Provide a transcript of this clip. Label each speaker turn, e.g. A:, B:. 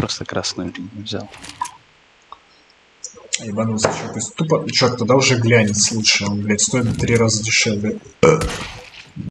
A: просто красную линию взял.
B: Ебанулся, что то тупо. Черт, тогда уже глянец лучше. Он, блядь, стоит в три раза дешевле.